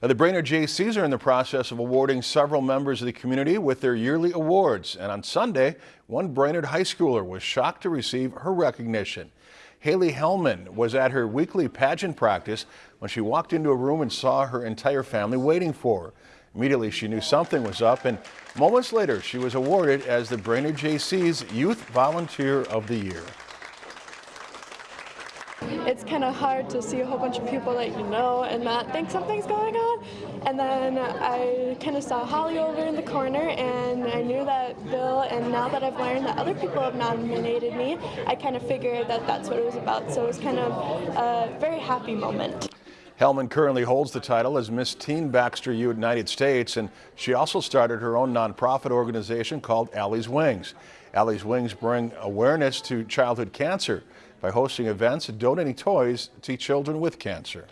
The Brainerd Jaycees are in the process of awarding several members of the community with their yearly awards. And on Sunday, one Brainerd high schooler was shocked to receive her recognition. Haley Hellman was at her weekly pageant practice when she walked into a room and saw her entire family waiting for her. Immediately, she knew something was up, and moments later, she was awarded as the Brainerd Jaycees Youth Volunteer of the Year. It's kind of hard to see a whole bunch of people that you know and not think something's going on. And then I kind of saw Holly over in the corner and I knew that Bill, and now that I've learned that other people have nominated me, I kind of figured that that's what it was about. So it was kind of a very happy moment. Hellman currently holds the title as Miss Teen Baxter United States, and she also started her own nonprofit organization called Allie's Wings. Allie's Wings bring awareness to childhood cancer by hosting events and donating toys to children with cancer.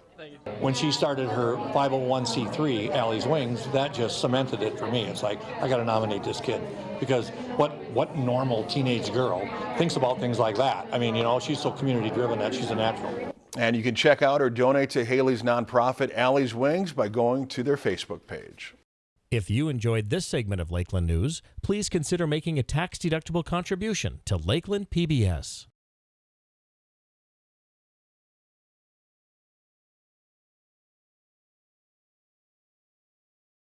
When she started her 501c3, Allie's Wings, that just cemented it for me. It's like, I got to nominate this kid. Because what, what normal teenage girl thinks about things like that? I mean, you know, she's so community driven that she's a natural. And you can check out or donate to Haley's nonprofit Allie's Wings by going to their Facebook page. If you enjoyed this segment of Lakeland News, please consider making a tax-deductible contribution to Lakeland PBS.